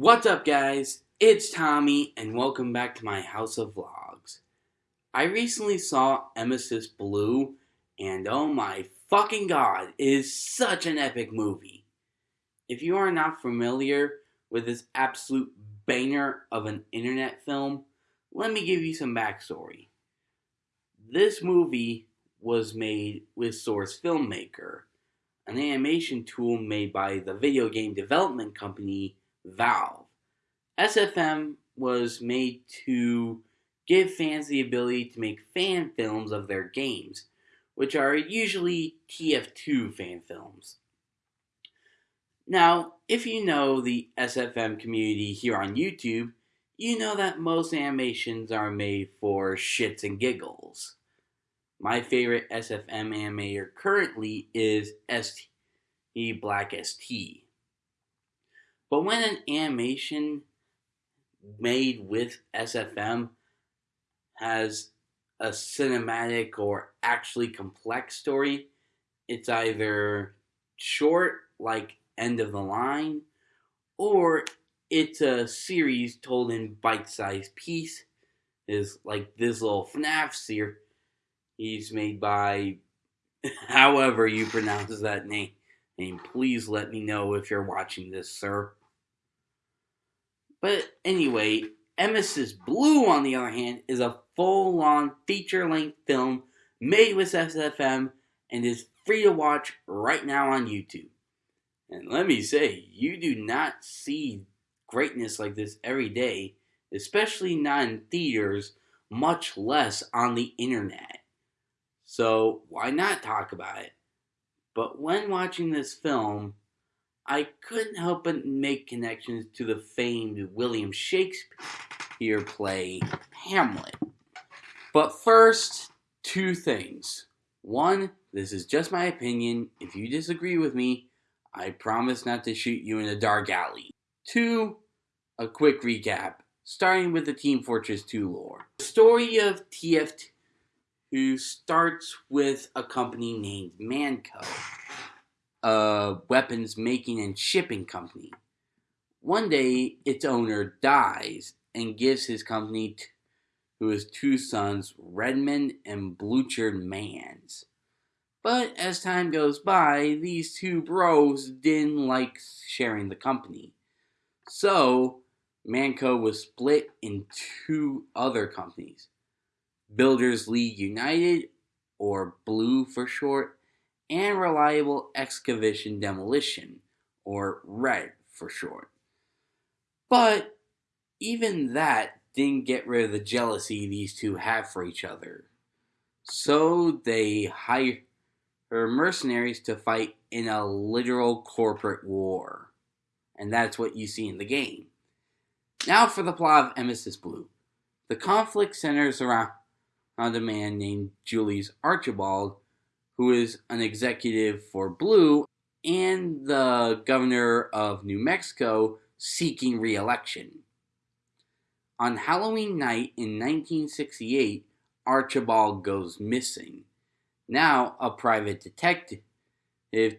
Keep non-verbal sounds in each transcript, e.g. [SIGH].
What's up, guys? It's Tommy, and welcome back to my House of Vlogs. I recently saw Emesis Blue, and oh my fucking god, it is such an epic movie. If you are not familiar with this absolute banger of an internet film, let me give you some backstory. This movie was made with Source Filmmaker, an animation tool made by the video game development company Valve. SFM was made to give fans the ability to make fan films of their games, which are usually TF2 fan films. Now, if you know the SFM community here on YouTube, you know that most animations are made for shits and giggles. My favorite SFM animator currently is ST Black ST. But when an animation made with SFM has a cinematic or actually complex story, it's either short, like End of the Line, or it's a series told in bite-sized piece. Is like this little FNAF series. He's made by, [LAUGHS] however you pronounce that name. And please let me know if you're watching this, sir. But anyway, Emesis Blue, on the other hand, is a full-on feature-length film made with SFM and is free to watch right now on YouTube. And let me say, you do not see greatness like this every day, especially not in theaters, much less on the internet. So why not talk about it? But when watching this film, I couldn't help but make connections to the famed William Shakespeare play Hamlet. But first, two things. One, this is just my opinion. If you disagree with me, I promise not to shoot you in a dark alley. Two, a quick recap, starting with the Team Fortress 2 lore. The story of TF2 starts with a company named Mann Co., a weapons making and shipping company. One day, its owner dies and gives his company to his two sons, Redmond and Blutarch Mans. But as time goes by, these two bros didn't like sharing the company. So, Mann Co. was split in two other companies Builders League United, or Blue for short, and Reliable Excavation Demolition, or RED for short. But even that didn't get rid of the jealousy these two have for each other. So they hired mercenaries to fight in a literal corporate war. And that's what you see in the game. Now for the plot of Emesis Blue. The conflict centers around a man named Julius Archibald, who is an executive for Blue and the governor of New Mexico seeking re-election. On Halloween night in 1968, Archibald goes missing. Now, a private detective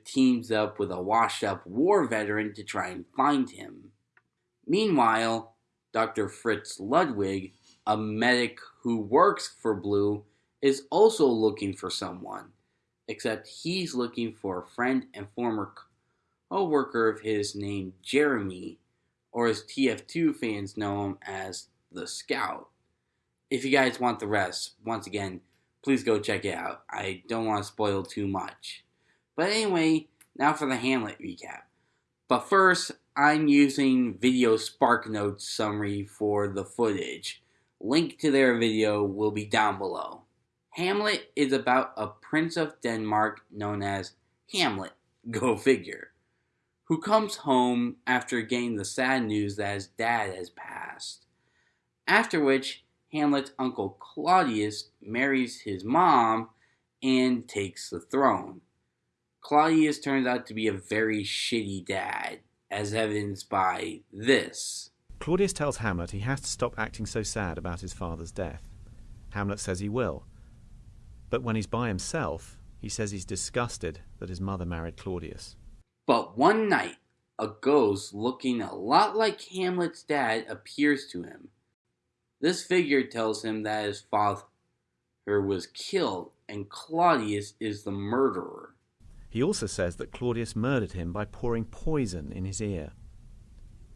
teams up with a washed up war veteran to try and find him. Meanwhile, Dr. Fritz Ludwig, a medic who works for Blue, is also looking for someone, except he's looking for a friend and former co worker of his named Jeremy, or as TF2 fans know him as the Scout. If you guys want the rest, once again, please go check it out. I don't want to spoil too much. But anyway, now for the Hamlet recap. But first, I'm using Video Spark Notes summary for the footage. Link to their video will be down below. Hamlet is about a prince of Denmark known as Hamlet, [LAUGHS] go figure, who comes home after getting the sad news that his dad has passed. After which, Hamlet's uncle Claudius marries his mom and takes the throne. Claudius turns out to be a very shitty dad, as evidenced by this. Claudius tells Hamlet he has to stop acting so sad about his father's death. Hamlet says he will. But when he's by himself, he says he's disgusted that his mother married Claudius. But one night, a ghost looking a lot like Hamlet's dad appears to him. This figure tells him that his father was killed and Claudius is the murderer. He also says that Claudius murdered him by pouring poison in his ear.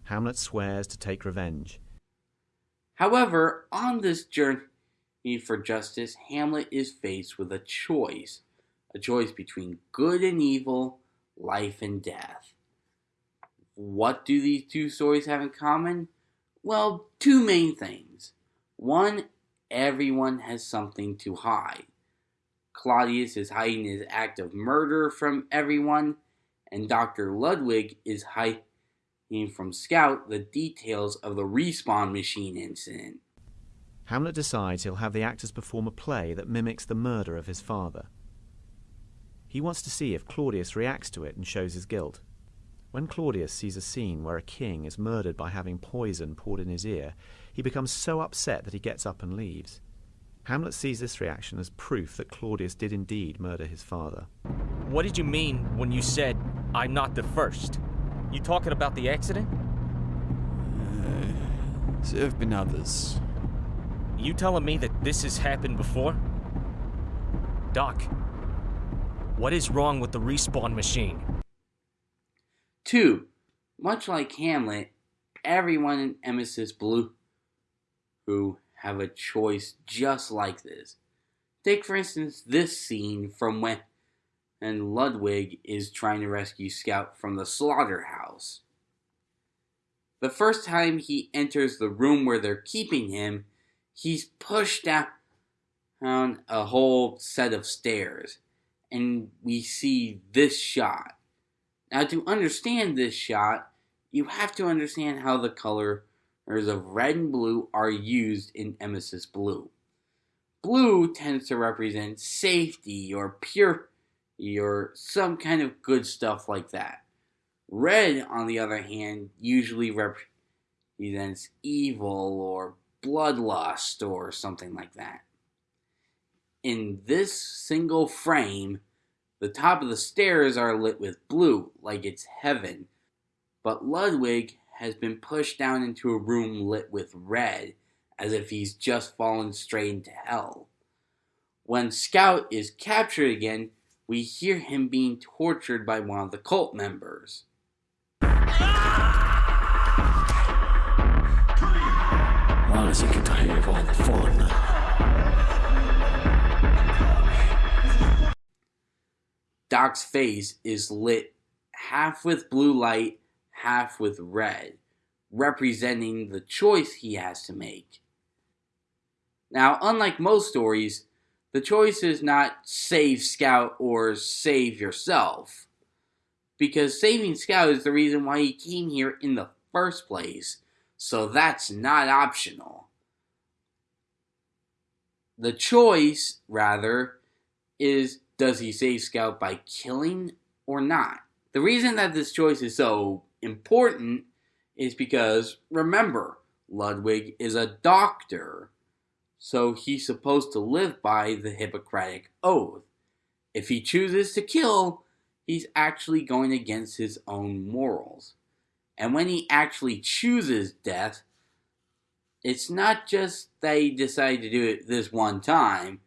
Hamlet swears to take revenge. However, on this journey for justice, Hamlet is faced with a choice a choice between good and evil, life and death. What do these two stories have in common? Well, two main things. One, everyone has something to hide. Claudius is hiding his act of murder from everyone, and Dr. Ludwig is hiding from Scout the details of the respawn machine incident. Hamlet decides he'll have the actors perform a play that mimics the murder of his father. He wants to see if Claudius reacts to it and shows his guilt. When Claudius sees a scene where a king is murdered by having poison poured in his ear, he becomes so upset that he gets up and leaves. Hamlet sees this reaction as proof that Claudius did indeed murder his father. What did you mean when you said, I'm not the first? You talking about the accident? Uh, there have been others. You telling me that this has happened before? Doc, what is wrong with the respawn machine? Two, much like Hamlet, everyone in Emesis Blue who have a choice just like this. Take, for instance, this scene from when and Ludwig is trying to rescue Scout from the slaughterhouse. The first time he enters the room where they're keeping him, he's pushed down a whole set of stairs and we see this shot. Now, to understand this shot, you have to understand how the colors of red and blue are used in Emesis Blue. Blue tends to represent safety or purity or some kind of good stuff like that. Red, on the other hand, usually represents evil or bloodlust or something like that in this single frame, the top of the stairs are lit with blue, like it's heaven. But Ludwig has been pushed down into a room lit with red, as if he's just fallen straight into hell. When Scout is captured again, we hear him being tortured by one of the cult members. Why fun? Doc's face is lit half with blue light, half with red, representing the choice he has to make. Now, unlike most stories, the choice is not save Scout or save yourself. Because saving Scout is the reason why he came here in the first place, so that's not optional. The choice, rather, is does he save Scout by killing or not? The reason that this choice is so important is because, remember, Ludwig is a doctor, so he's supposed to live by the Hippocratic Oath. If he chooses to kill, he's actually going against his own morals. And when he actually chooses death, it's not just that he decided to do it this one time.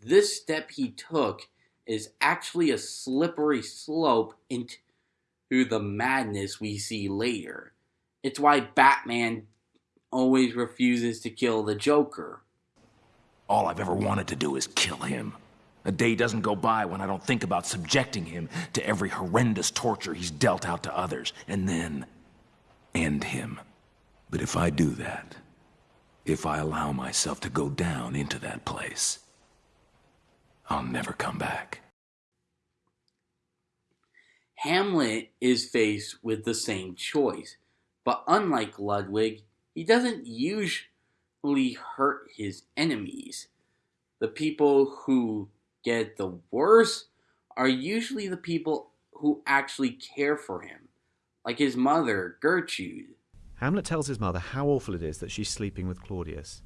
This step he took is actually a slippery slope into the madness we see later. It's why Batman always refuses to kill the Joker. All I've ever wanted to do is kill him. A day doesn't go by when I don't think about subjecting him to every horrendous torture he's dealt out to others, and then end him. But if I do that, if I allow myself to go down into that place, I'll never come back. Hamlet is faced with the same choice, but unlike Ludwig, he doesn't usually hurt his enemies. The people who get the worst are usually the people who actually care for him, like his mother, Gertrude. Hamlet tells his mother how awful it is that she's sleeping with Claudius.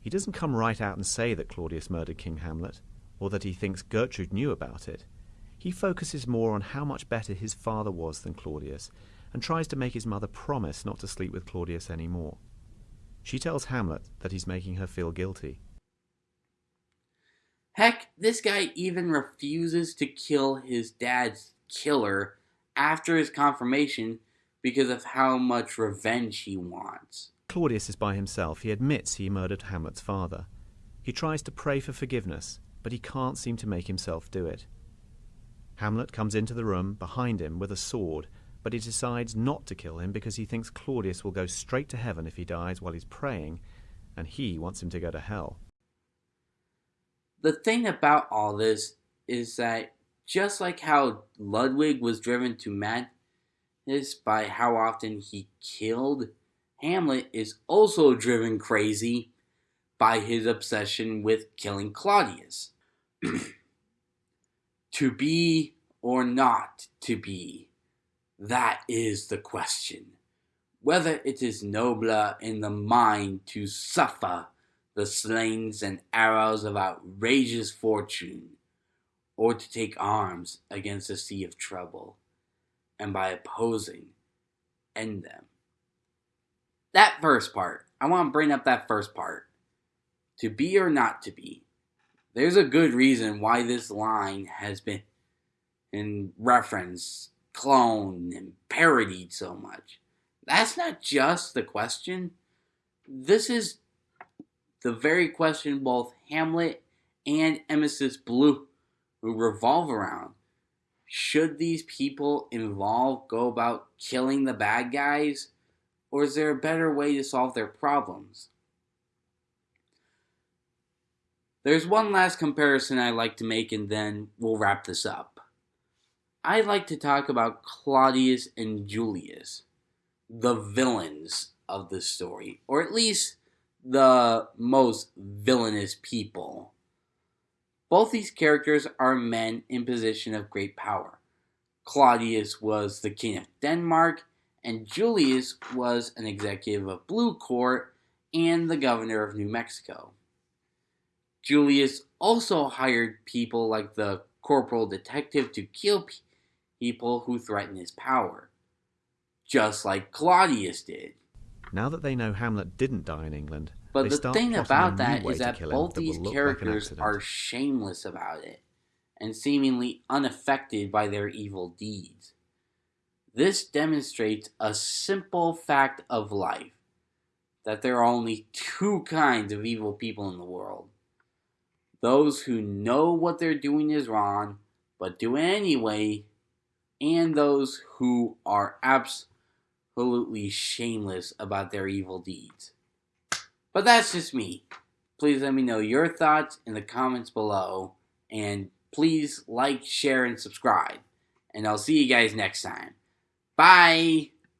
He doesn't come right out and say that Claudius murdered King Hamlet, or that he thinks Gertrude knew about it. He focuses more on how much better his father was than Claudius, and tries to make his mother promise not to sleep with Claudius anymore. She tells Hamlet that he's making her feel guilty. Heck, this guy even refuses to kill his dad's killer after his confirmation because of how much revenge he wants. Claudius is by himself. He admits he murdered Hamlet's father. He tries to pray for forgiveness, but he can't seem to make himself do it. Hamlet comes into the room behind him with a sword, but he decides not to kill him because he thinks Claudius will go straight to heaven if he dies while he's praying, and he wants him to go to hell. The thing about all this is that just like how Ludwig was driven to madness by how often he killed, Hamlet is also driven crazy by his obsession with killing Claudius. [CLEARS THROAT] to be or not to be, that is the question. Whether it is nobler in the mind to suffer the slings and arrows of outrageous fortune, or to take arms against a sea of trouble, and by opposing, end them. That first part, I want to bring up that first part. To be or not to be. There's a good reason why this line has been in reference, cloned, and parodied so much. That's not just the question. This is the very question both Hamlet and Emesis Blue revolve around. Should these people involved go about killing the bad guys, or is there a better way to solve their problems? There's one last comparison I'd like to make, and then we'll wrap this up. I'd like to talk about Claudius and Julius, the villains of the story, or at least the most villainous people. Both these characters are men in position of great power. Claudius was the king of Denmark, and Julius was an executive of Blue Court and the governor of New Mexico. Julius also hired people like the corporal detective to kill people who threaten his power, just like Claudius did. Now that they know Hamlet didn't die in England, but they the thing about that is that way is to that kill him both that these like characters accident. are shameless about it and seemingly unaffected by their evil deeds. This demonstrates a simple fact of life that there are only two kinds of evil people in the world those who know what they're doing is wrong but do it anyway, and those who are absolutely shameless about their evil deeds. But that's just me. Please let me know your thoughts in the comments below, and please like, share, and subscribe. And I'll see you guys next time. Bye!